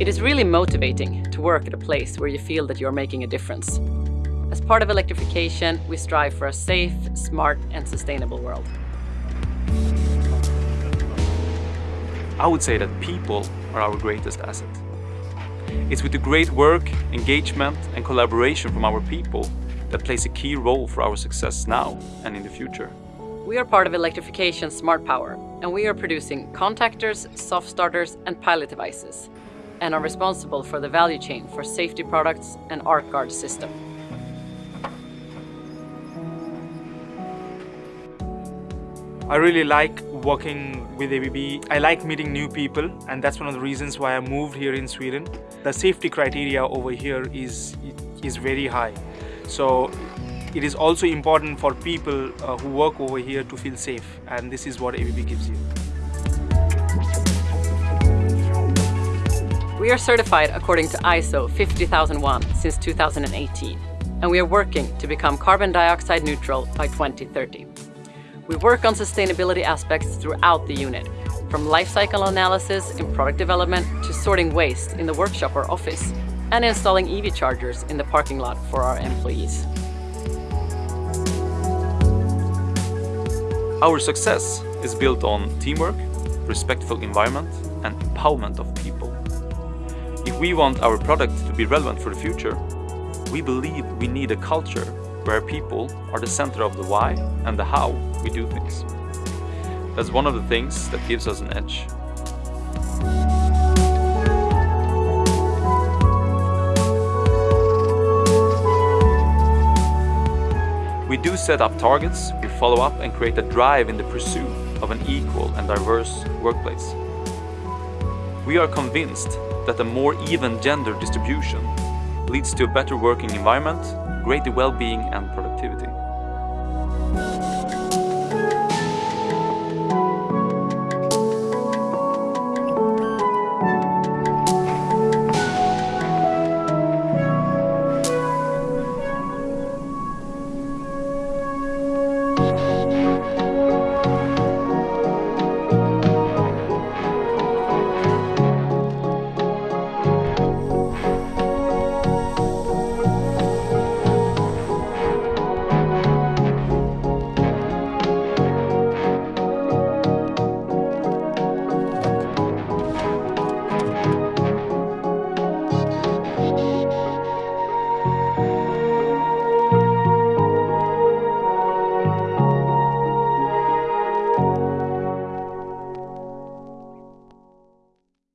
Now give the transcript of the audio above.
It is really motivating to work at a place where you feel that you're making a difference. As part of electrification, we strive for a safe, smart and sustainable world. I would say that people are our greatest asset. It's with the great work, engagement and collaboration from our people that plays a key role for our success now and in the future. We are part of Electrification Smart Power and we are producing contactors, soft starters and pilot devices and are responsible for the value chain for safety products and ArcGuard system. I really like working with ABB. I like meeting new people and that's one of the reasons why I moved here in Sweden. The safety criteria over here is, is very high. So it is also important for people uh, who work over here to feel safe and this is what ABB gives you. We are certified according to ISO 50001 since 2018 and we are working to become carbon dioxide neutral by 2030. We work on sustainability aspects throughout the unit, from life cycle analysis in product development to sorting waste in the workshop or office, and installing EV chargers in the parking lot for our employees. Our success is built on teamwork, respectful environment and empowerment of people. If we want our product to be relevant for the future, we believe we need a culture where people are the center of the why and the how we do things. That's one of the things that gives us an edge. We do set up targets, we follow up and create a drive in the pursuit of an equal and diverse workplace. We are convinced that a more even gender distribution leads to a better working environment greater well-being and productivity.